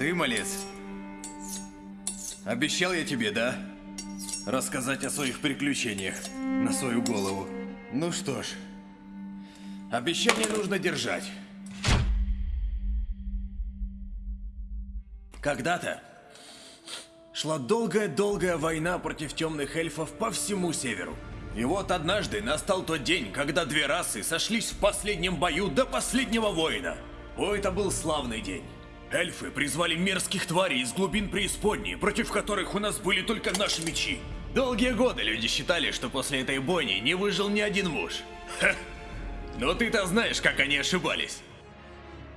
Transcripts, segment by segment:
Ты, малец? Обещал я тебе, да? Рассказать о своих приключениях на свою голову. Ну что ж, обещание нужно держать. Когда-то шла долгая-долгая война против темных эльфов по всему северу. И вот однажды настал тот день, когда две расы сошлись в последнем бою до последнего воина. О, это был славный день. Эльфы призвали мерзких тварей из глубин преисподней, против которых у нас были только наши мечи. Долгие годы люди считали, что после этой бойни не выжил ни один муж. Ха. Но ты-то знаешь, как они ошибались.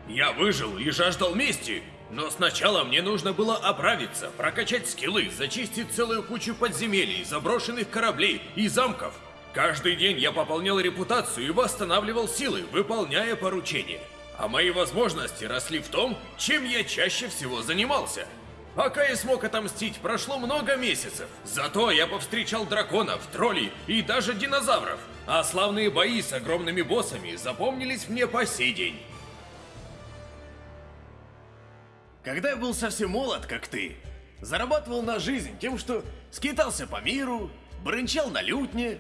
Я выжил и жаждал мести, но сначала мне нужно было оправиться, прокачать скиллы, зачистить целую кучу подземелий, заброшенных кораблей и замков. Каждый день я пополнял репутацию и восстанавливал силы, выполняя поручения. А мои возможности росли в том, чем я чаще всего занимался. Пока я смог отомстить, прошло много месяцев. Зато я повстречал драконов, троллей и даже динозавров. А славные бои с огромными боссами запомнились мне по сей день. Когда я был совсем молод, как ты, зарабатывал на жизнь тем, что скитался по миру, брынчал на лютне,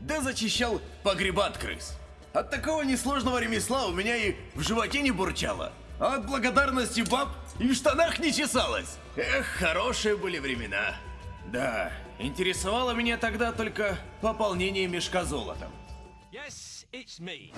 да зачищал погреба от крыс. От такого несложного ремесла у меня и в животе не бурчало, а от благодарности баб и в штанах не чесалось. Эх, хорошие были времена. Да, интересовало меня тогда только пополнение мешка золотом. Yes, it's me.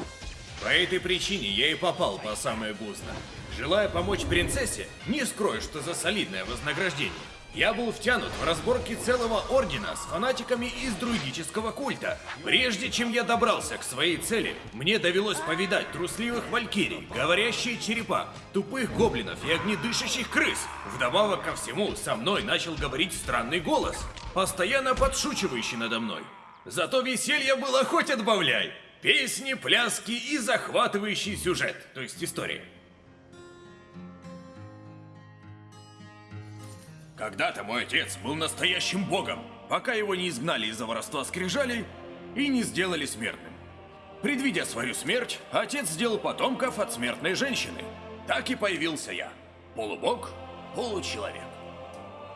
По этой причине я и попал по самое гузно. Желая помочь принцессе, не скрою, что за солидное вознаграждение. Я был втянут в разборки целого ордена с фанатиками из друидического культа. Прежде чем я добрался к своей цели, мне довелось повидать трусливых валькирий, говорящие черепа, тупых гоблинов и огнедышащих крыс. Вдобавок ко всему, со мной начал говорить странный голос, постоянно подшучивающий надо мной. Зато веселье было хоть отбавляй. Песни, пляски и захватывающий сюжет, то есть история. Когда-то мой отец был настоящим богом, пока его не изгнали из-за воровства скрижалей и не сделали смертным. Предвидя свою смерть, отец сделал потомков от смертной женщины. Так и появился я. Полубог, получеловек.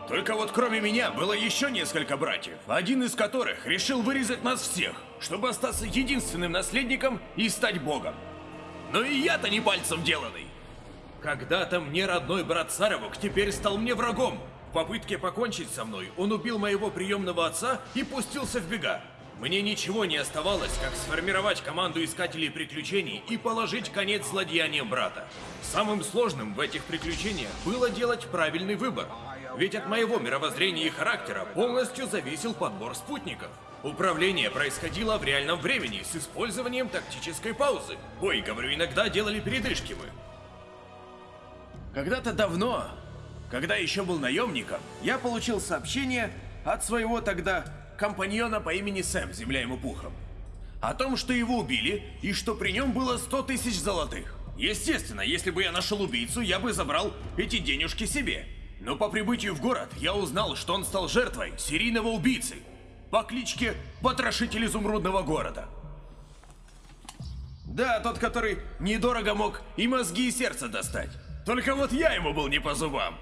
Только вот кроме меня было еще несколько братьев, один из которых решил вырезать нас всех, чтобы остаться единственным наследником и стать богом. Но и я-то не пальцем деланный. Когда-то мне родной брат Саровок теперь стал мне врагом. В попытке покончить со мной он убил моего приемного отца и пустился в бега. Мне ничего не оставалось, как сформировать команду искателей приключений и положить конец злодеяниям брата. Самым сложным в этих приключениях было делать правильный выбор. Ведь от моего мировоззрения и характера полностью зависел подбор спутников. Управление происходило в реальном времени с использованием тактической паузы. Ой, говорю, иногда делали передышки мы. Когда-то давно, когда еще был наемником, я получил сообщение от своего тогда компаньона по имени Сэм, земля ему пухом. О том, что его убили и что при нем было 100 тысяч золотых. Естественно, если бы я нашел убийцу, я бы забрал эти денежки себе. Но по прибытию в город я узнал, что он стал жертвой серийного убийцы по кличке Потрошитель Изумрудного Города. Да, тот, который недорого мог и мозги, и сердце достать. Только вот я ему был не по зубам.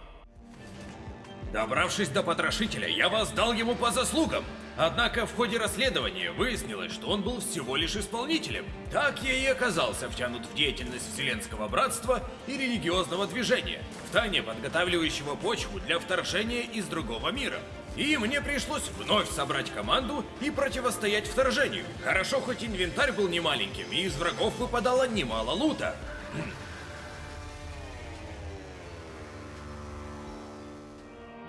Добравшись до потрошителя, я воздал ему по заслугам. Однако в ходе расследования выяснилось, что он был всего лишь исполнителем. Так я и оказался втянут в деятельность Вселенского Братства и религиозного движения, втайне подготавливающего почву для вторжения из другого мира. И мне пришлось вновь собрать команду и противостоять вторжению. Хорошо, хоть инвентарь был немаленьким, и из врагов выпадало немало лута.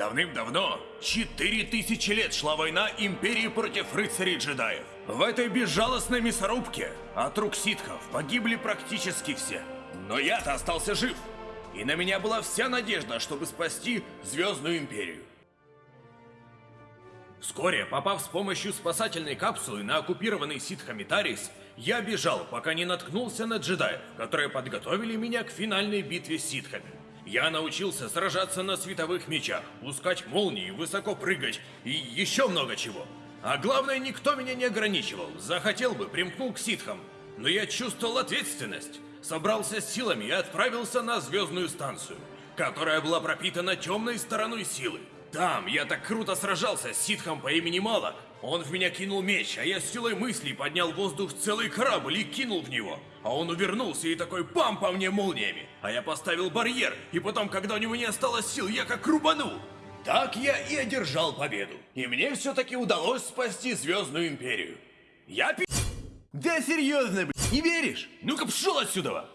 Давным-давно, четыре тысячи лет шла война Империи против рыцарей-джедаев. В этой безжалостной мясорубке от рук ситхов погибли практически все. Но я-то остался жив. И на меня была вся надежда, чтобы спасти Звездную Империю. Вскоре, попав с помощью спасательной капсулы на оккупированный ситхами Тарис, я бежал, пока не наткнулся на джедаев, которые подготовили меня к финальной битве с ситхами. Я научился сражаться на световых мечах, пускать молнии, высоко прыгать и еще много чего. А главное, никто меня не ограничивал. Захотел бы, примкнул к ситхам. Но я чувствовал ответственность. Собрался с силами и отправился на звездную станцию. которая была пропитана темной стороной силы. Там я так круто сражался с ситхом по имени Малок. Он в меня кинул меч, а я с силой мыслей поднял воздух целый корабль и кинул в него. А он увернулся и такой пам по мне молниями. А я поставил барьер, и потом, когда у него не осталось сил, я как рубанул. Так я и одержал победу. И мне все-таки удалось спасти Звездную Империю. Я пи... Да серьезно, блядь, не веришь? Ну-ка пшел отсюда!